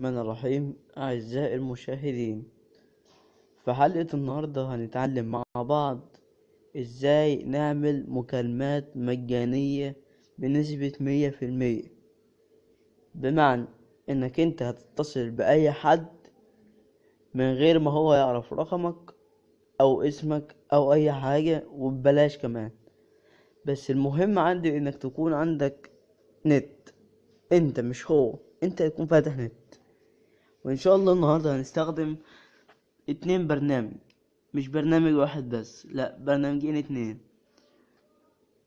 الرحمن الرحيم. أعزائي المشاهدين في حلقة النهاردة هنتعلم مع بعض إزاي نعمل مكالمات مجانية بنسبة مية في المية. بمعنى إنك أنت هتتصل بأي حد من غير ما هو يعرف رقمك أو اسمك أو أي حاجة وببلاش كمان. بس المهم عندي إنك تكون عندك نت. أنت مش هو أنت يكون فاتح نت. وإن شاء الله النهارده هنستخدم اتنين برنامج مش برنامج واحد بس لا برنامجين اتنين.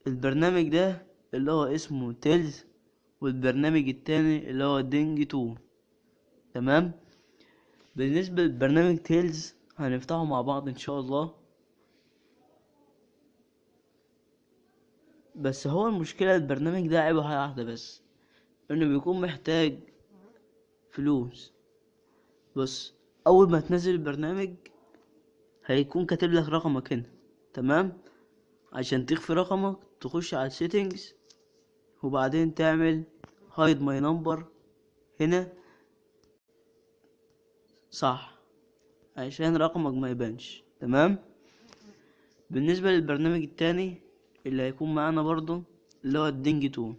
البرنامج ده اللي هو اسمه Telz والبرنامج التاني اللي هو Dingtone. تمام؟ بالنسبة لبرنامج Telz هنفتحه مع بعض إن شاء الله. بس هو المشكلة البرنامج ده عيبه حاجة واحدة بس إنه بيكون محتاج فلوس. بص أول ما تنزل البرنامج هيكون كاتب لك رقمك هنا تمام؟ عشان تخفي رقمك تخش على settings وبعدين تعمل hide my number هنا. صح عشان رقمك ما يبانش تمام؟ بالنسبة للبرنامج التاني اللي هيكون معانا برضو اللي هو ال Dingtone.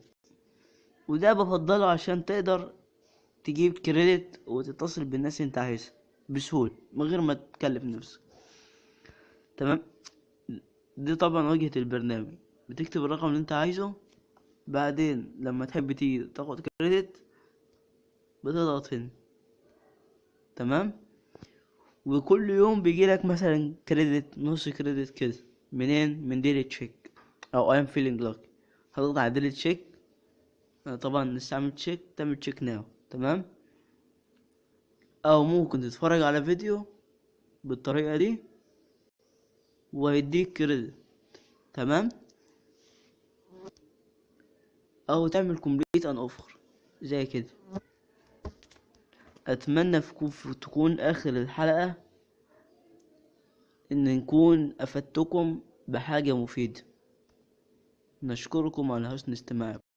وده بفضله عشان تقدر تجيب credit وتتصل بالناس انت عايزها بسهولة من غير ما تكلف نفسك. تمام؟ دي طبعا واجهة البرنامج. بتكتب الرقم اللي انت عايزه بعدين لما تحب تيجي تاخد credit بتضغط هنا. تمام؟ وكل يوم بيجيلك مثلا credit نص credit كده منين؟ من daily check أو I'm feeling luck هتضغط على daily check طبعا نستعمل check تعمل check now تمام؟ أو ممكن تتفرج على فيديو بالطريقة دي ويديك credit تمام؟ أو تعمل complete an offer زي كده. أتمنى تكون آخر الحلقة إن نكون أفدتكم بحاجة مفيدة. نشكركم على حسن استماعكم.